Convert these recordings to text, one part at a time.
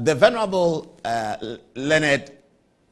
the Venerable uh, Leonard,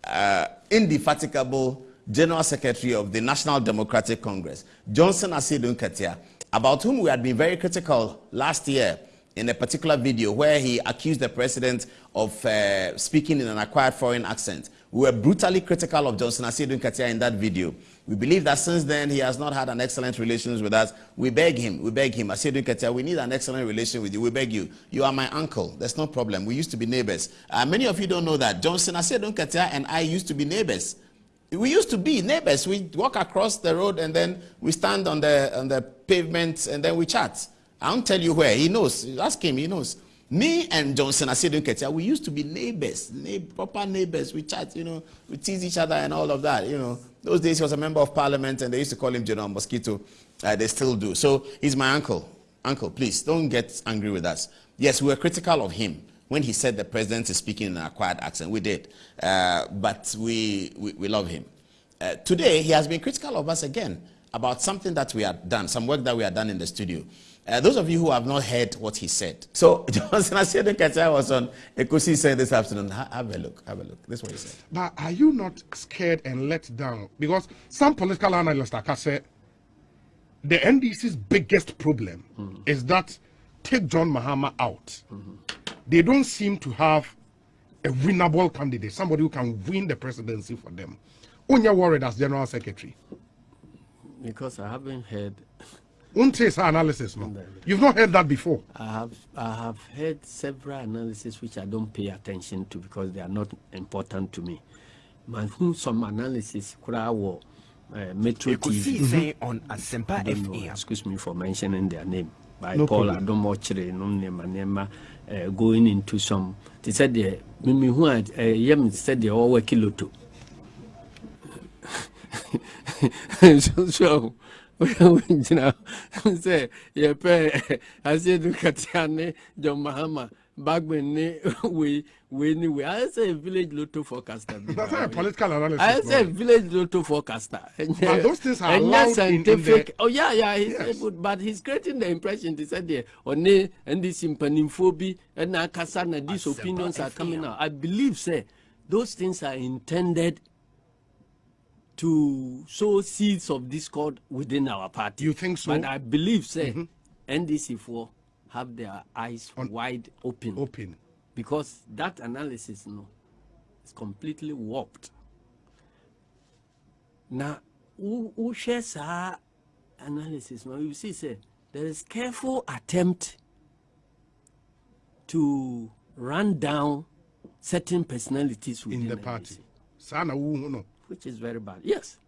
uh, indefatigable General Secretary of the National Democratic Congress, Johnson Asiedu Nketia, about whom we had been very critical last year in a particular video where he accused the president of uh, speaking in an acquired foreign accent. We were brutally critical of Johnson Asiedu Nketia in that video. We believe that since then he has not had an excellent relations with us. We beg him, we beg him, Asiedu Nketia, we need an excellent relation with you. We beg you. You are my uncle. There's no problem. We used to be neighbors. Uh, many of you don't know that. Johnson Asiedu Nketia and I used to be neighbors. We used to be neighbors. We walk across the road and then we stand on the, on the pavement and then we chat. I won't tell you where. He knows. Ask him. He knows. Me and Johnson Asiedu Nketia, we used to be neighbors, neighbor, proper neighbors. We chat, you know, we tease each other and all of that, you know. Those days he was a member of parliament and they used to call him General Mosquito. Uh, they still do. So he's my uncle. Uncle, please, don't get angry with us. Yes, we were critical of him when he said the president is speaking in an acquired accent. We did. Uh, but we, we, we, love him. Uh, today, he has been critical of us again about something that we have done, some work that we have done in the studio. Uh, those of you who have not heard what he said. So Johnson Asiedu Nketia was on Ekosi said this afternoon. Ha have a look, have a look. This is what he said. But are you not scared and let down? Because some political analysts, like I said, the NDC's biggest problem mm is that take John Mahama out. Mm. They don't seem to have a winnable candidate, somebody who can win the presidency for them. Unya worried as general secretary. Because I haven't heard Unte's analysis, no? You've not heard that before. I have I have heard several analyses which I don't pay attention to because they are not important to me. Man, who some analysis could I uh, Metro TV on Asempa FM. Excuse me for mentioning their name. By no Paul Adom-Otchere, no nema uh, going into some. They said the Mimi who had uh, Yem said they all were kiloto. So, so gyina sɛ yɛpɛ asiedu katia ne john mahama bagben ne wei wei ni wei ayɛ village lotto forecaster that's a political analysis ayɛ sɛ village lotto forecaster but those things are allowed scientific in, in the... oh yeah yeah he's yes. able but he's creating the impression they said there ɔne ndc mpanimfoɔ bi ɛna akasa na these opinions are coming out i believe say those things are intended to sow seeds of discord within our party. You think so? But I believe, say, mm -hmm. NDC4 have their eyes On, wide open. Open. Because that analysis, no, is completely warped. Now, who, who shares our analysis? Now, you see, say, there is careful attempt to run down certain personalities within in the party. Sana, no which is very bad. Yes.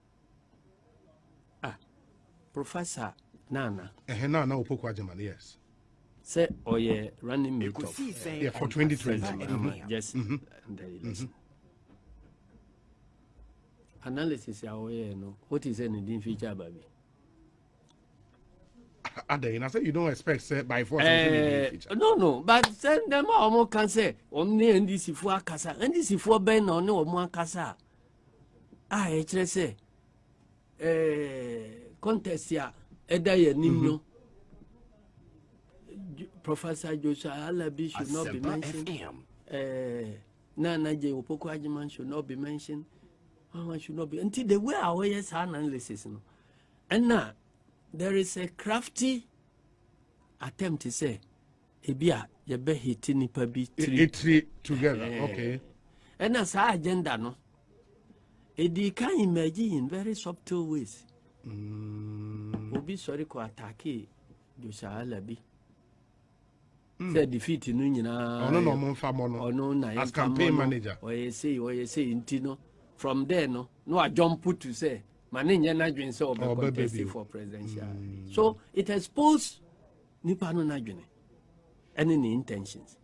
Ah, Professor Nana. Eh, Nana Opoku Ajaman, yes. Say, oh yeah, running mate of. Yeah, for 2020. Yes, mm -hmm. and. Mm -hmm. Analysis, yeah, oh yeah, no. What is anything feature, baby? Ade, I said you don't expect say by force. Uh, no, no, but send them all can say, only NDC for Akasa, NDC for Ben or no more Akasa a ɛkyerɛ sɛ contest a ɛda yɛ nim no professor joshua alabi should not be mentioned. Ɛɛ nana jɛ opoko ajiman should not be mentioned. One should not be? Nti the way a wɔyɛ saa analysis no. Ɛna there is a crafty attempt sɛ ebi a yɛbɛ hiti nipa bi tiri together okay. Ɛna saa agenda no ɛdi kan emerge in very subtle ways. Mm. obi sɔre kɔ atake josaala bi mm. sɛ defeat no nyinaa ɔno na ɔmo nfa mɔ no ɔno na as campaign manager. Ɔyɛ sei ɔyɛ sei nti no from there no no ajump to say ma ne nyɛ n'adwene sɛ ɔbɛ contest for presidential. Mm. so it expose nipa no n'adwene ɛne ne intentions.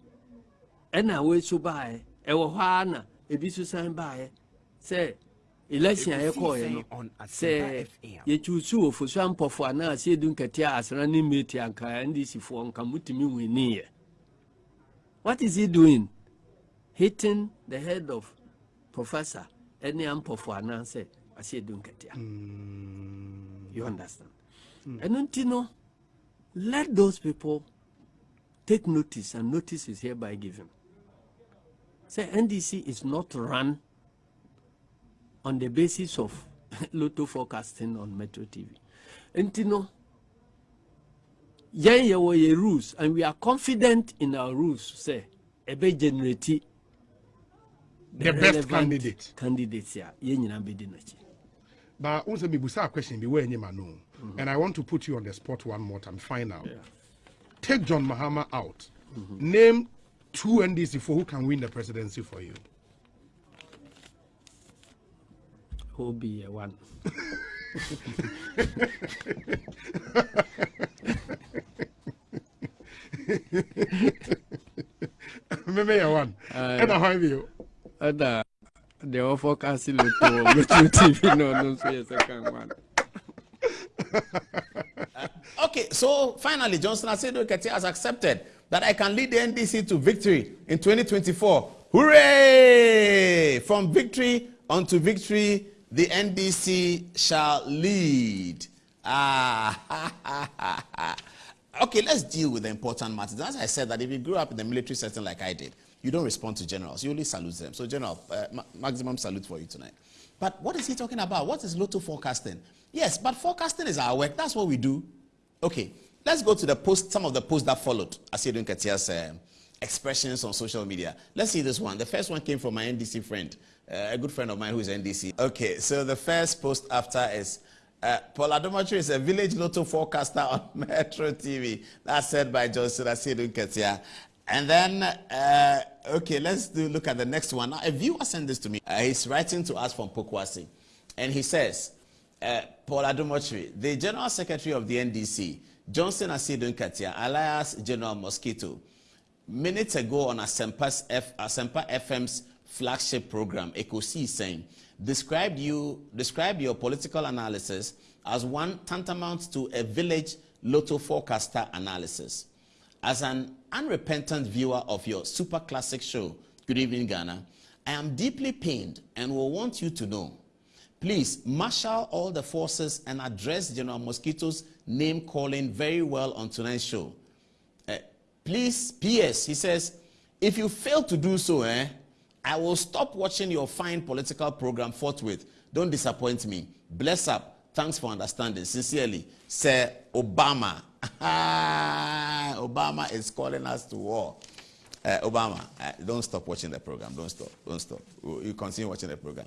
Ɛna wei so baeɛ ɛwɔ hɔ ara na ebi so san baeɛ sɛ election a yɛkɔɔyɛ no sɛ yɛkyusu wɔ fosu ampɔfo anaasɛ ɛdu nkɛteɛ asra ne mmeti anka ndcfoɔ nka motumi winiiɛ what is he doing? Hitting the head of professor ɛne ampɔfo anaasɛ asɛ ɛdu nkɛteɛ you understand? Ɛno mm. nti no let those people take notice and notice is hereby given. Say NDC is not run on the basis of lotto forecasting on Metro TV. And you know, yɛn yɛwɔ yɛ rules and we are confident in our rules sɛ ɛbɛ generate the, The best candidate. candidates a yɛn nyinaa bɛdi n'akyi But also, me busa a question be where any man know. And I want to put you on the spot one more time. Final. Take John Mahama out. Name two NDC for who can win the presidency for you. Who be a one Maybe you one. And I have you. ɛna deɛ wɔfɔkase lotto wɔ Metro TV no ɔno nso yɛ second one Okay, so finally, Johnson Asedo Keti has accepted that I can lead the NDC to victory in 2024. Hooray! From victory unto victory, the NDC shall lead. Ah, okay, let's deal with the important matters. As I said, that if you grew up in the military setting like I did, you don't respond to generals. You only salute them. So, General, uh, ma- maximum salute for you tonight. But what is he talking about? What is Lotto forecasting? Yes, but forecasting is our work. That's what we do. Okay, let's go to the post, some of the posts that followed Asiedu Nketia's um, expressions on social media. Let's see this one. The first one came from my NDC friend, uh, a good friend of mine who is NDC. Okay, so the first post after is uh, Paul Adomatri is a village lotto forecaster on Metro TV. That's said by Johnson Asidun Ketia. And then, uh, okay, let's do look at the next one. Now, a viewer sent this to me. Uh, he's writing to us from Pokwasi. And he says, uh, Paul Adomotri, the General Secretary of the NDC, Johnson Asidun Katia, alias General Mosquito, minutes ago on Asempa FM's flagship program, Ecosi, saying, described you, described your political analysis as one tantamount to a village lotto forecaster analysis. As an unrepentant viewer of your super classic show, Good Evening Ghana, I am deeply pained and will want you to know. Please marshal all the forces and address General Mosquito's name calling very well on tonight's show. Uh, please, P.S. He says, if you fail to do so, eh, I will stop watching your fine political program forthwith. Don't disappoint me. Bless up. Thanks for understanding. Sincerely, Sir Obama. Obama is calling us to war. Uh, Obama, uh, don't stop watching the program. Don't stop. Don't stop. You continue watching the program.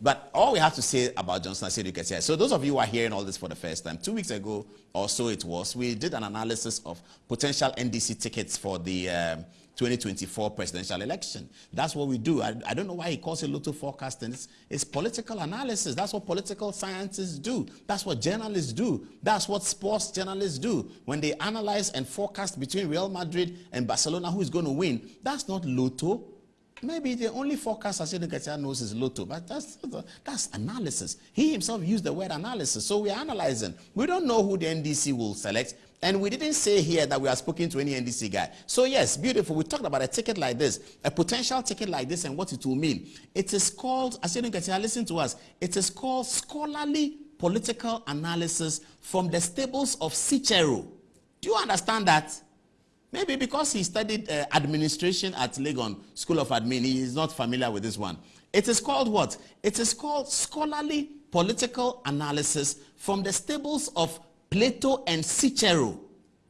But all we have to say about Johnson Asiedu Nketia. So those of you who are hearing all this for the first time, two weeks ago or so it was, we did an analysis of potential NDC tickets for the um, 2024 presidential election. That's what we do. I, I don't know why he calls it lotto forecasting. It's, it's political analysis. That's what political scientists do. That's what journalists do. That's what sports journalists do. When they analyze and forecast between Real Madrid and Barcelona who is going to win, that's not lotto. Maybe the only forecast Asiedu Nketia knows is Lotto, but that's, that's analysis. He himself used the word analysis. So we are analyzing. We don't know who the NDC will select. And we didn't say here that we are speaking to any NDC guy. So yes, beautiful. We talked about a ticket like this, a potential ticket like this and what it will mean. It is called, Asiedu Nketia, listen to us. It is called scholarly political analysis from the stables of Cicero. Do you understand that? Maybe because he studied uh, administration at Legon School of Admin, he is not familiar with this one. It is called what? It is called scholarly political analysis from the stables of Plato and Cicero.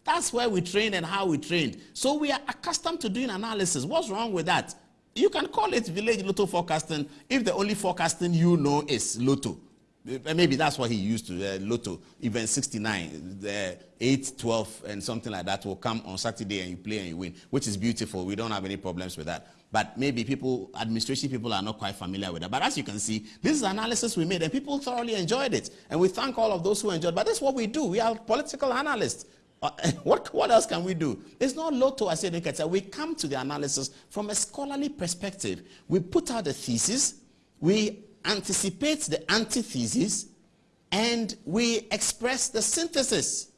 That's where we trained and how we trained. So we are accustomed to doing analysis. What's wrong with that? You can call it village lotto forecasting if the only forecasting you know is lotto. Uh, Maybe that's what he used to, uh, Lotto, event 69, the 8, 12, and something like that will come on Saturday and you play and you win, which is beautiful. We don't have any problems with that. But maybe people, administration people are not quite familiar with that. But as you can see, this is analysis we made and people thoroughly enjoyed it. And we thank all of those who enjoyed. But that's what we do. We are political analysts. Uh, what, what else can we do? It's not lotto, said, Nketia. We come to the analysis from a scholarly perspective. We put out the thesis, we anticipate the antithesis, and we express the synthesis.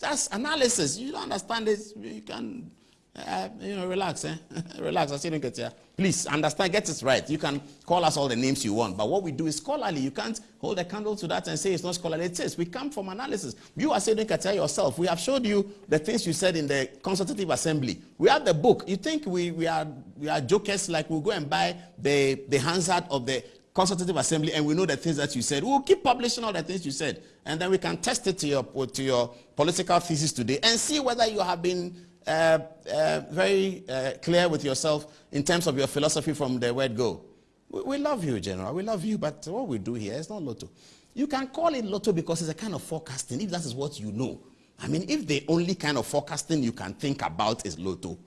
That's analysis. You don't understand this, you can Uh, you know, relax, eh? relax. I see get here. Please understand, get it right. You can call us all the names you want, but what we do is scholarly. You can't hold a candle to that and say it's not scholarly. It is. We come from analysis. You are saying Katia yourself. We have showed you the things you said in the consultative assembly. We have the book. You think we, we are we are jokers like we'll go and buy the the Hansard of the consultative assembly and we know the things that you said. We'll keep publishing all the things you said, and then we can test it to your to your political thesis today and see whether you have been uh, uh, very uh, clear with yourself in terms of your philosophy from the word go. We, we, love you, General. We love you, but what we do here is not lotto. You can call it lotto because it's a kind of forecasting, if that is what you know. I mean, if the only kind of forecasting you can think about is lotto,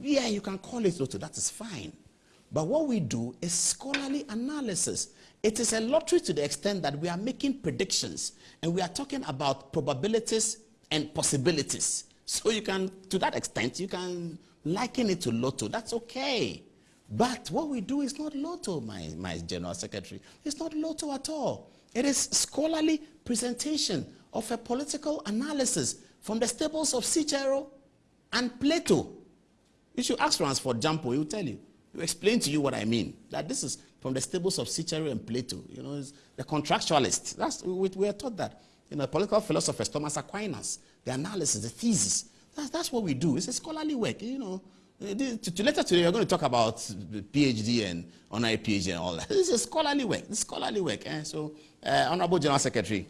yeah, you can call it lotto. That is fine. But what we do is scholarly analysis. It is a lottery to the extent that we are making predictions and we are talking about probabilities and possibilities. So you can, to that extent, you can liken it to lotto. That's okay. But what we do is not lotto, my, my general secretary. It's not lotto at all. It is scholarly presentation of a political analysis from the stables of Cicero and Plato. You should ask Ransford Gyampo, he will tell you. He will explain to you what I mean. That this is from the stables of Cicero and Plato. You know, the contractualist. That's, we, we are taught that. You know, political philosophers, Thomas Aquinas, the analysis, the thesis. That's, that's what we do. It's a scholarly work, you know. To, to later today, we're going to talk about PhD and honorary PhD and all that. This is scholarly work. This scholarly work. Eh? So, uh, Honorable General Secretary,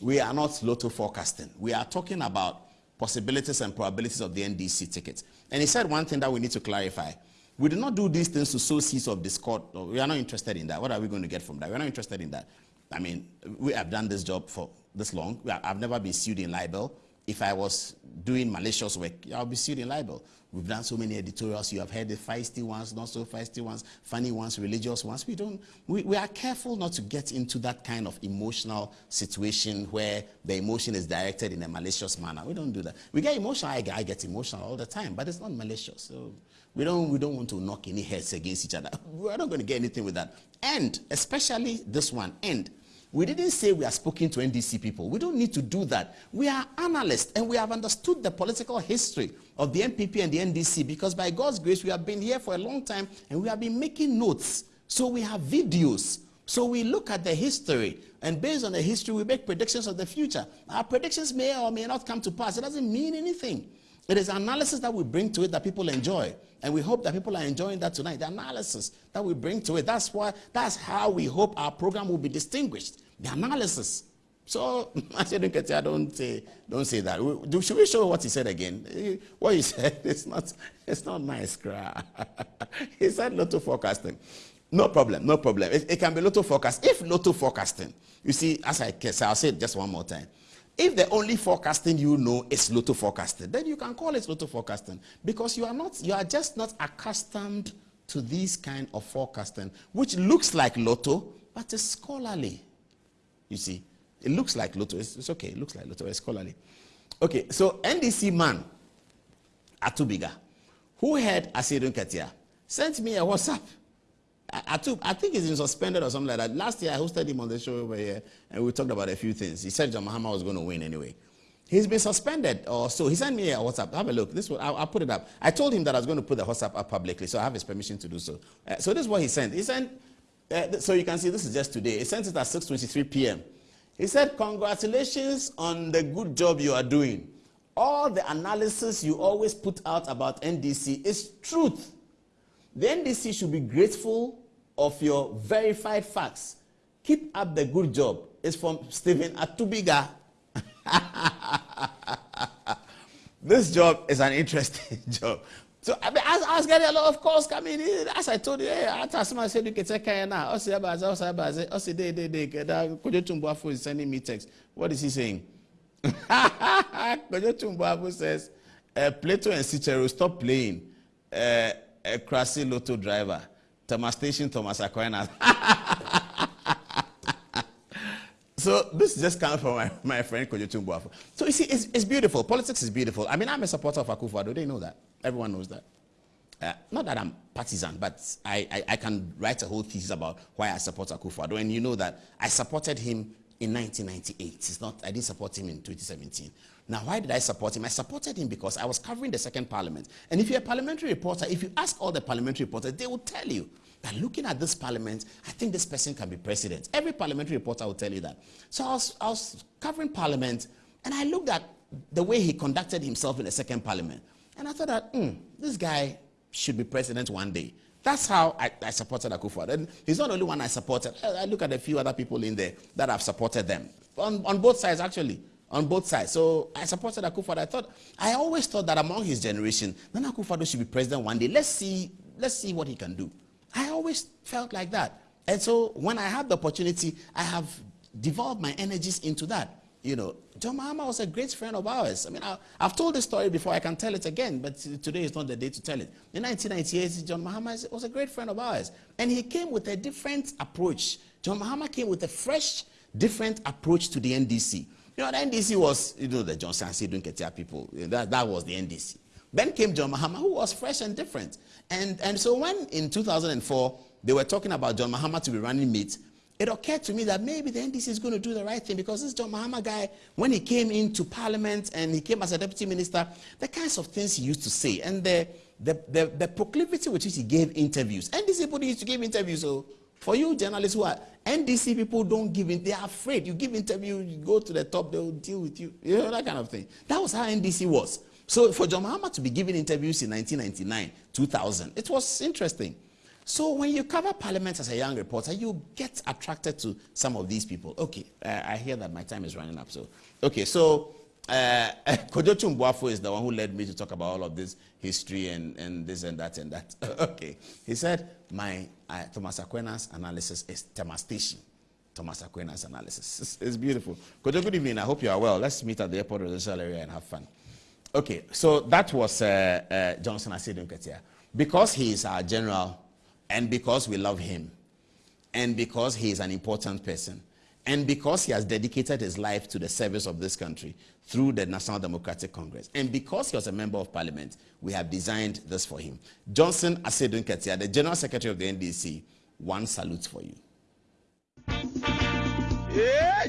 we are not lotto forecasting. We are talking about possibilities and probabilities of the NDC ticket. And he said one thing that we need to clarify. We do not do these things to sow seeds of discord. We are not interested in that. What are we going to get from that? We're not interested in that. I mean, we have done this job for this long. I've never been sued in libel. If I was doing malicious work, I'll be sued in libel. We've done so many editorials. You have heard the feisty ones, not so feisty ones, funny ones, religious ones. We don't. We, we are careful not to get into that kind of emotional situation where the emotion is directed in a malicious manner. We don't do that. We get emotional. I, I get emotional all the time, but it's not malicious. So we don't. We don't want to knock any heads against each other. We're not going to get anything with that. And especially this one. And we didn't say we are speaking to NDC people. We don't need to do that. We are analysts and we have understood the political history of the NPP and the NDC because by God's grace, we have been here for a long time and we have been making notes. So we have videos. So we look at the history and based on the history, we make predictions of the future. Our predictions may or may not come to pass. It doesn't mean anything. It is analysis that we bring to it that people enjoy. And we hope that people are enjoying that tonight. The analysis that we bring to it. That's why that's how we hope our program will be distinguished. The analysis. So I said, I don't say, don't say that. Should we show what he said again? Eh, what he said it's not, it's not nice. he said lotto forecasting. No problem, no problem. It, it can be lotto forecast. If lotto forecasting, you see, as I say, I'll say it just one more time. If the only forecasting you know is lotto forecasting, then you can call it lotto forecasting because you are not, you are just not accustomed to this kind of forecasting, which looks like lotto, but is scholarly. You see, it looks like Lotto. It's, it's okay. It looks like Lotto. It's scholarly. Okay, so NDC man, Atubiga, who had Asiedu Nketia, sent me a WhatsApp. Atu, I think he's been suspended or something like that. Last year, I hosted him on the show over here, and we talked about a few things. He said John Mahama was going to win anyway. He's been suspended, or so. He sent me a WhatsApp. Have a look. This one, I'll, I'll, put it up. I told him that I was going to put the WhatsApp up publicly, so I have his permission to do so. Uh, so this is what he sent. He sent uh, so you can see this is just today. He sent it at 6.23 p.m. He said, congratulations on the good job you are doing. All the analysis you always put out about NDC is truth. The NDC should be grateful of your verified facts. Keep up the good job. It's from Stephen Atubiga. this job is an interesting job. So I, mean, I, I was getting a lot of calls coming in. As I told you, hey, after someone said you can take care now. I said, I said, I said, I said, they, they, they, Kojo is sending me text. What is he saying? Kojo Tumbuafu says, uh, Plato and Cicero, stop playing. Uh, a Krasi Lotto driver. Thomas Station, Thomas Aquinas. So this just comes from my, my friend Kojo Tumbuafu. So you see, it's, it's beautiful. Politics is beautiful. I mean, I'm a supporter of Akufo-Addo. They know that. Everyone knows that. Uh, not that I'm partisan, but I, I, I, can write a whole thesis about why I support Akufo-Addo. And you know that I supported him in 1998. It's not, I didn't support him in 2017. Now, why did I support him? I supported him because I was covering the second parliament. And if you're a parliamentary reporter, if you ask all the parliamentary reporters, they will tell you that looking at this parliament, I think this person can be president. Every parliamentary reporter will tell you that. So I was, I was covering parliament, and I looked at the way he conducted himself in the second parliament. And I thought that, hmm, this guy should be president one day. That's how I, I supported Akufo. And he's not the only one I supported. I, I look at a few other people in there that have supported them. On, on both sides, actually. On both sides. So I supported Akufo. I thought, I always thought that among his generation, Nana Akufo should be president one day. Let's see, let's see what he can do. I always felt like that. And so when I had the opportunity, I have devolved my energies into that. You know, John Mahama was a great friend of ours. I mean, I, have told this story before, I can tell it again, but today is not the day to tell it. In 1998, John Mahama was a great friend of ours. And he came with a different approach. John Mahama came with a fresh, different approach to the NDC. You know, the NDC was, you know, the Johnson Asiedu Nketia people. That, that was the NDC. Then came John Mahama, who was fresh and different. And, and so when in 2004 they were talking about John Mahama to be running mate, it occurred to me that maybe the NDC is going to do the right thing because this John Mahama guy, when he came into parliament and he came as a deputy minister, the kinds of things he used to say and the, the, the, the proclivity with which he gave interviews. NDC people used to give interviews. So for you journalists who are NDC people don't give in, they are afraid. You give interview, you go to the top, they'll deal with you. You know, that kind of thing. That was how NDC was. So for John Mahama to be giving interviews in 1999, 2000, it was interesting. So when you cover parliament as a young reporter, you get attracted to some of these people. Okay, uh, I hear that my time is running up. So, okay, so uh, Kojotu is the one who led me to talk about all of this history and, and this and that and that. okay, he said my uh, Thomas Aquinas analysis is Temastation. Thomas Aquinas analysis. It's, it's beautiful. Kojo, good evening. I hope you are well. Let's meet at the airport residential area and have fun. Okay, so that was uh, uh, Johnson Asiedu Nketia. Because he is our general, and because we love him, and because he is an important person, and because he has dedicated his life to the service of this country through the National Democratic Congress, and because he was a member of parliament, we have designed this for him. Johnson Asiedu Nketia, the General Secretary of the NDC, one salute for you. Yeah,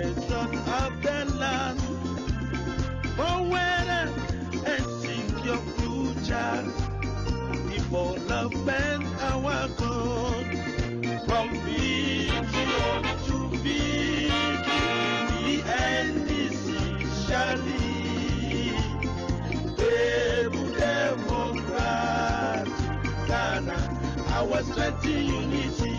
salvation of the land. Forward and seek your future. Development our God. From vision to victory, the end is surely. Able Democrat, Ghana, our strength unity.